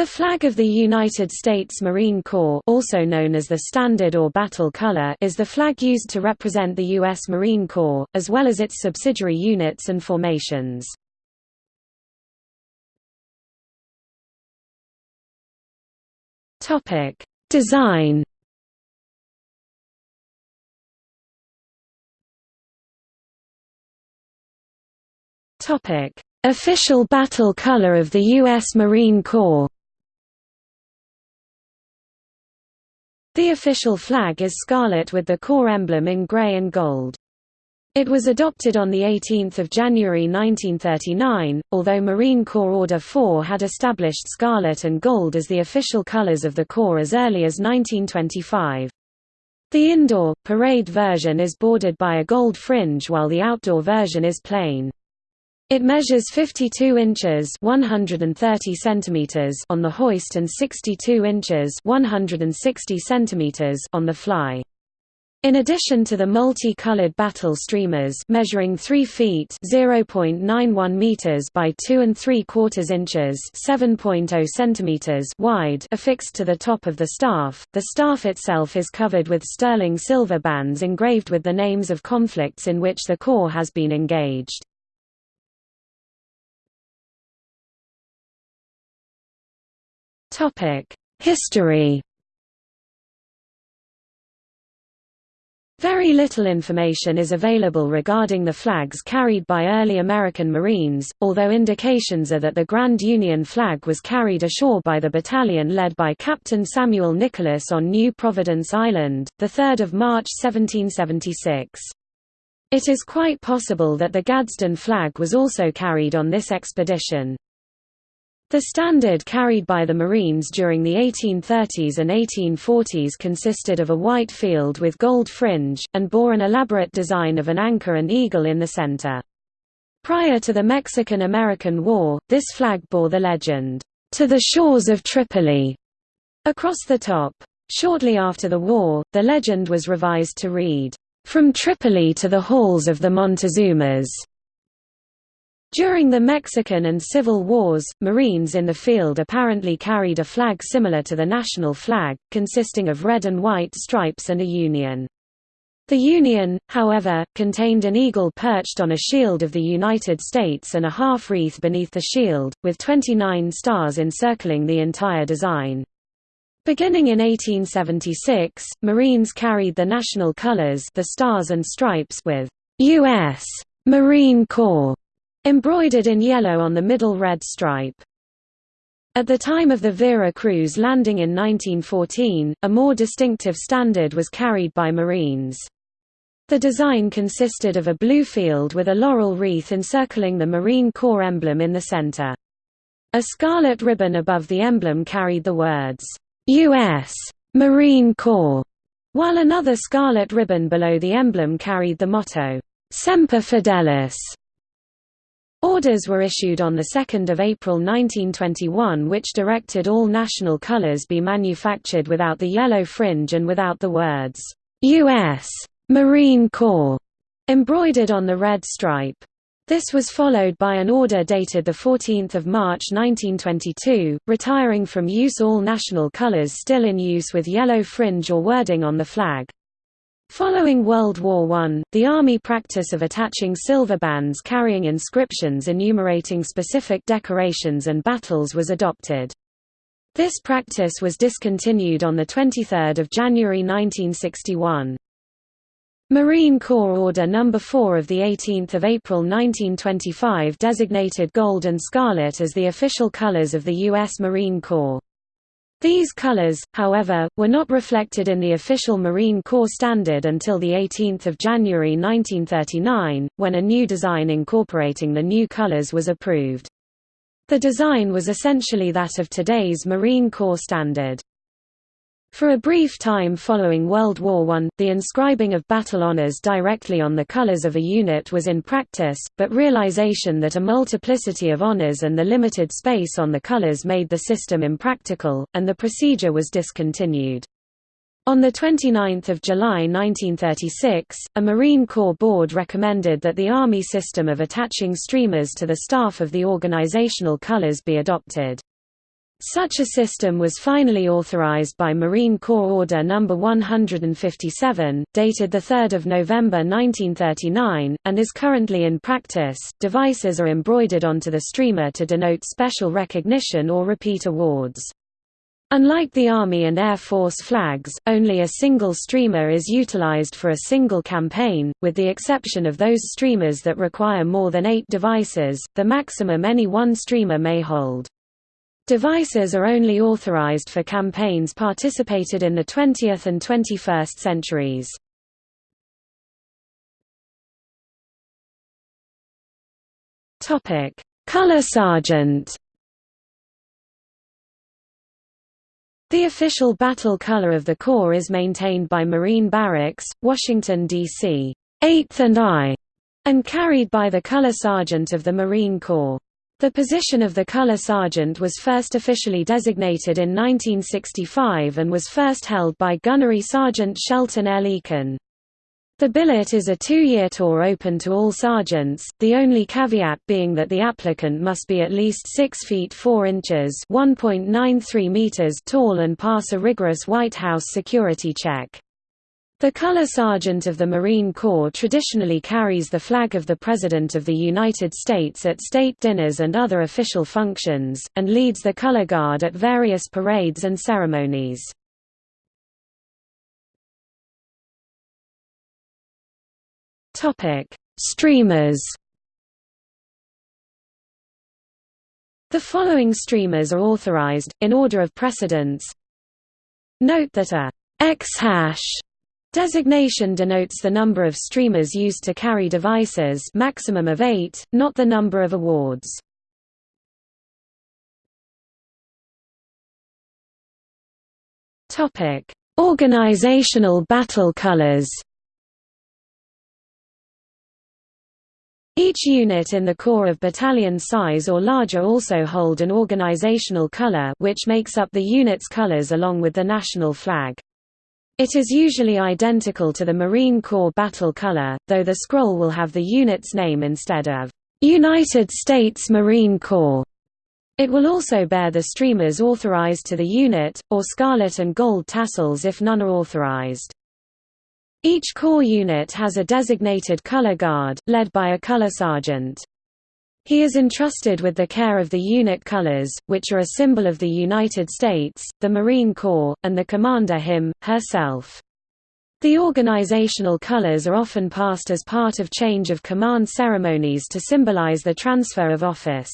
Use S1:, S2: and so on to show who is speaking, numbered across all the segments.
S1: The flag of the United States Marine Corps also known as the Standard or Battle Color is the flag used to represent the U.S. Marine Corps, as well as its subsidiary units and formations. Design Official battle color of the U.S. Marine Corps The official flag is scarlet with the Corps emblem in gray and gold. It was adopted on 18 January 1939, although Marine Corps Order 4 had established scarlet and gold as the official colors of the Corps as early as 1925. The indoor, parade version is bordered by a gold fringe while the outdoor version is plain. It measures 52 inches 130 centimeters on the hoist and 62 inches 160 centimeters on the fly. In addition to the multi-colored battle streamers measuring 3 feet (0.91 meters by 2 and 3 quarters inches (7.0 centimeters) wide affixed to the top of the staff, the staff itself is covered with sterling silver bands engraved with the names of conflicts in which the Corps has been engaged. History Very little information is available regarding the flags carried by early American Marines, although indications are that the Grand Union flag was carried ashore by the battalion led by Captain Samuel Nicholas on New Providence Island, 3 March 1776. It is quite possible that the Gadsden flag was also carried on this expedition. The standard carried by the Marines during the 1830s and 1840s consisted of a white field with gold fringe, and bore an elaborate design of an anchor and eagle in the center. Prior to the Mexican–American War, this flag bore the legend, "'To the shores of Tripoli' across the top. Shortly after the war, the legend was revised to read, "'From Tripoli to the halls of the Montezumas' During the Mexican and Civil Wars, Marines in the field apparently carried a flag similar to the national flag, consisting of red and white stripes and a union. The Union, however, contained an eagle perched on a shield of the United States and a half-wreath beneath the shield, with 29 stars encircling the entire design. Beginning in 1876, Marines carried the national colors the stars and stripes with U.S. Marine Corps Embroidered in yellow on the middle red stripe. At the time of the Vera Cruz landing in 1914, a more distinctive standard was carried by Marines. The design consisted of a blue field with a laurel wreath encircling the Marine Corps emblem in the center. A scarlet ribbon above the emblem carried the words, U.S. Marine Corps, while another scarlet ribbon below the emblem carried the motto, Semper Fidelis, Orders were issued on 2 April 1921 which directed all national colors be manufactured without the yellow fringe and without the words, U.S. Marine Corps, embroidered on the red stripe. This was followed by an order dated 14 March 1922, retiring from use all national colors still in use with yellow fringe or wording on the flag. Following World War I, the Army practice of attaching silver bands carrying inscriptions enumerating specific decorations and battles was adopted. This practice was discontinued on 23 January 1961. Marine Corps Order No. 4 of 18 April 1925 designated gold and scarlet as the official colors of the U.S. Marine Corps. These colors, however, were not reflected in the official Marine Corps standard until 18 January 1939, when a new design incorporating the new colors was approved. The design was essentially that of today's Marine Corps standard. For a brief time following World War I, the inscribing of battle honors directly on the colors of a unit was in practice, but realization that a multiplicity of honors and the limited space on the colors made the system impractical, and the procedure was discontinued. On 29 July 1936, a Marine Corps board recommended that the Army system of attaching streamers to the staff of the organizational colors be adopted. Such a system was finally authorized by Marine Corps Order No. 157, dated 3 November 1939, and is currently in practice. Devices are embroidered onto the streamer to denote special recognition or repeat awards. Unlike the Army and Air Force flags, only a single streamer is utilized for a single campaign, with the exception of those streamers that require more than eight devices, the maximum any one streamer may hold. Devices are only authorized for campaigns participated in the 20th and 21st centuries. Topic: Color Sergeant. The official battle color of the Corps is maintained by Marine Barracks, Washington, D.C. 8th and I, and carried by the Color Sergeant of the Marine Corps. The position of the Color Sergeant was first officially designated in 1965 and was first held by Gunnery Sergeant Shelton L. Eakin. The billet is a two-year tour open to all sergeants, the only caveat being that the applicant must be at least 6 feet 4 inches meters tall and pass a rigorous White House security check. The Color Sergeant of the Marine Corps traditionally carries the flag of the President of the United States at state dinners and other official functions, and leads the Color Guard at various parades and ceremonies. Streamers The following streamers are authorized, in order of precedence. Note that a X hash Designation denotes the number of streamers used to carry devices maximum of eight, not the number of awards. Organizational battle colors Each unit in the Corps of battalion size or larger also hold an organizational color which makes up the unit's colors along with the national flag. It is usually identical to the Marine Corps battle color, though the scroll will have the unit's name instead of United States Marine Corps. It will also bear the streamers authorized to the unit, or scarlet and gold tassels if none are authorized. Each Corps unit has a designated color guard, led by a color sergeant. He is entrusted with the care of the unit colors, which are a symbol of the United States, the Marine Corps, and the commander him, herself. The organizational colors are often passed as part of change of command ceremonies to symbolize the transfer of office.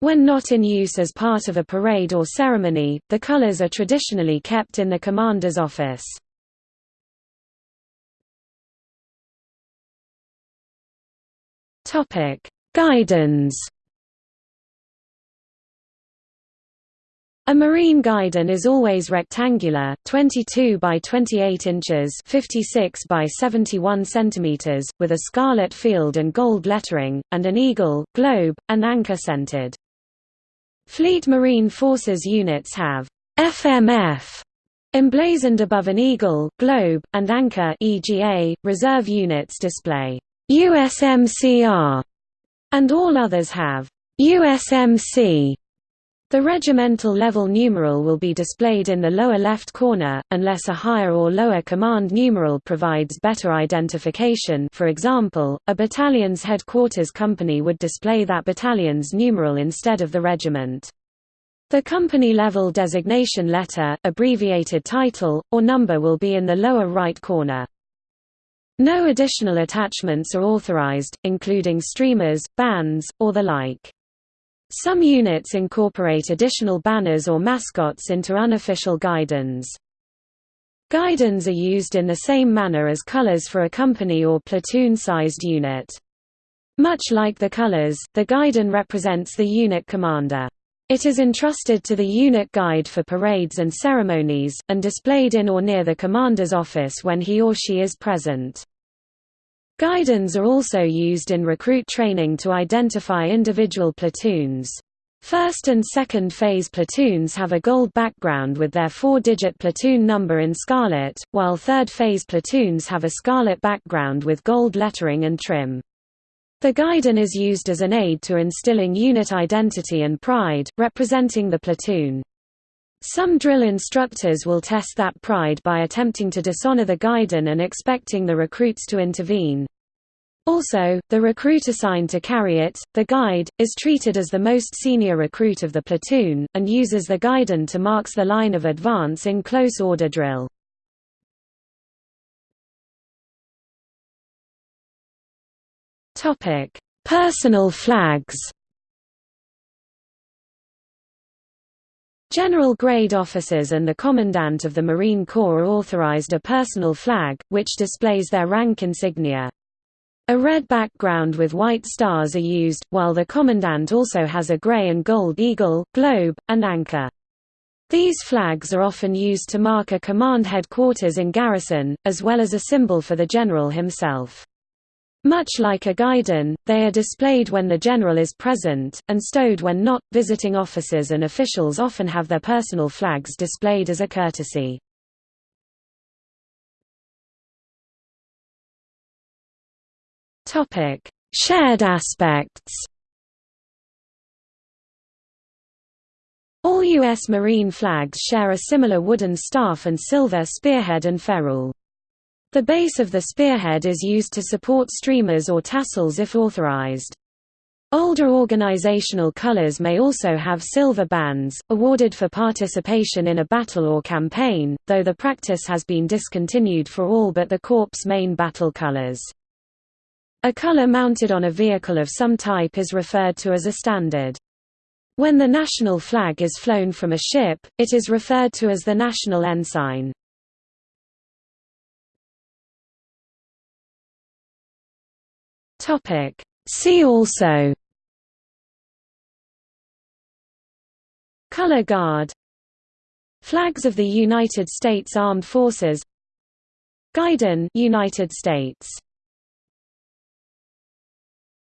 S1: When not in use as part of a parade or ceremony, the colors are traditionally kept in the commander's office. Topic: Guidons A marine guidon is always rectangular, 22 by 28 inches, 56 by 71 centimeters, with a scarlet field and gold lettering, and an eagle, globe, and anchor centered. Fleet Marine Forces units have FMF emblazoned above an eagle, globe, and anchor EGA. Reserve units display USMCR and all others have USMC. The regimental level numeral will be displayed in the lower left corner, unless a higher or lower command numeral provides better identification for example, a battalion's headquarters company would display that battalion's numeral instead of the regiment. The company-level designation letter, abbreviated title, or number will be in the lower right corner. No additional attachments are authorized, including streamers, bands, or the like. Some units incorporate additional banners or mascots into unofficial guidons. Guidons are used in the same manner as colors for a company or platoon-sized unit. Much like the colors, the guidon represents the unit commander. It is entrusted to the unit guide for parades and ceremonies, and displayed in or near the commander's office when he or she is present. Guidons are also used in recruit training to identify individual platoons. First and second phase platoons have a gold background with their four-digit platoon number in scarlet, while third phase platoons have a scarlet background with gold lettering and trim. The guidon is used as an aid to instilling unit identity and pride, representing the platoon. Some drill instructors will test that pride by attempting to dishonor the guidon and expecting the recruits to intervene. Also, the recruit assigned to carry it, the guide, is treated as the most senior recruit of the platoon, and uses the guidon to marks the line of advance in close order drill. Personal flags General grade officers and the Commandant of the Marine Corps are authorized a personal flag, which displays their rank insignia. A red background with white stars are used, while the Commandant also has a gray and gold eagle, globe, and anchor. These flags are often used to mark a command headquarters in garrison, as well as a symbol for the general himself. Much like a guidon, they are displayed when the general is present, and stowed when not. Visiting officers and officials often have their personal flags displayed as a courtesy. Topic: Shared aspects. All U.S. Marine flags share a similar wooden staff and silver spearhead and ferrule. The base of the spearhead is used to support streamers or tassels if authorized. Older organizational colors may also have silver bands, awarded for participation in a battle or campaign, though the practice has been discontinued for all but the Corps' main battle colors. A color mounted on a vehicle of some type is referred to as a standard. When the national flag is flown from a ship, it is referred to as the national ensign. Topic. See also Color Guard Flags of the United States Armed Forces Guidon United States